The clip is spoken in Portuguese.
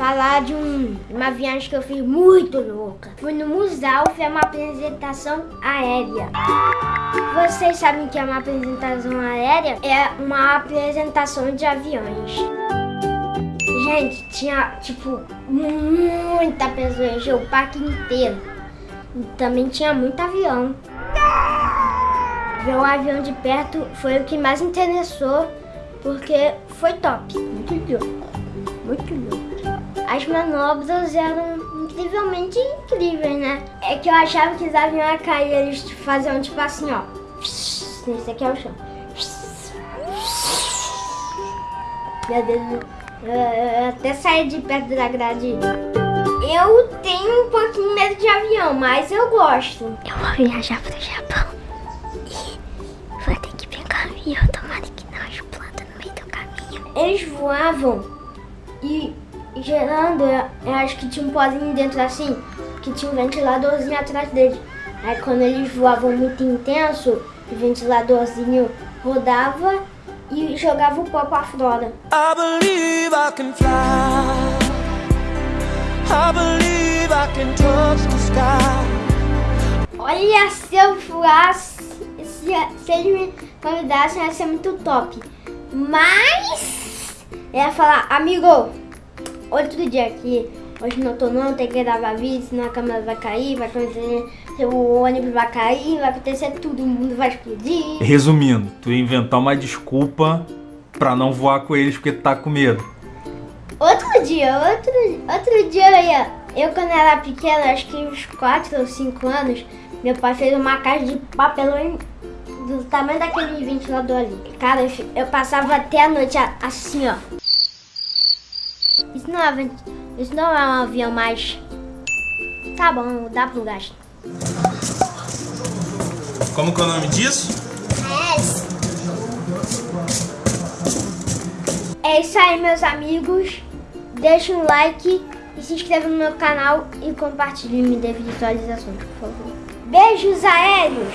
falar de um, uma viagem que eu fiz muito louca. Fui no Musal, foi uma apresentação aérea. Vocês sabem que é uma apresentação aérea? É uma apresentação de aviões. Gente, tinha, tipo, muita pessoa, encheu o parque inteiro. E também tinha muito avião. Ver o avião de perto foi o que mais interessou, porque foi top. Muito louco. Muito louco. As manobras eram incrivelmente incríveis, né? É que eu achava que os aviões iam cair, eles faziam tipo assim, ó. Esse aqui é o chão. Meu Deus, eu até saí de perto da grade. Eu tenho um pouquinho medo de avião, mas eu gosto. Eu vou viajar pro Japão Eles voavam e gerando, eu acho que tinha um pozinho dentro assim, que tinha um ventiladorzinho atrás deles. Aí quando eles voavam muito intenso, o ventiladorzinho rodava e jogava o pó pra fora. I believe I can fly. I believe I can touch the sky. Olha, se eu voasse, se, se eles me convidassem, ia ser muito top. Mas, eu ia falar, amigo, outro dia aqui, hoje não tô não, tem que gravar vídeo, senão a câmera vai cair, vai acontecer, o ônibus vai cair, vai acontecer tudo, o mundo vai explodir. Resumindo, tu ia inventar uma desculpa pra não voar com eles porque tu tá com medo. Outro dia, outro, outro dia eu ia, eu quando era pequena, acho que uns 4 ou 5 anos, meu pai fez uma caixa de papelão do tamanho daquele ventilador ali. Cara, eu, passava até a noite assim, ó. Isso não é, isso não é um avião mais... Tá bom, dá pro gasto. Como que é o nome disso? É isso aí, meus amigos. Deixa um like e se inscreva no meu canal e compartilhe e me dê visualizações, por favor. Beijos aéreos!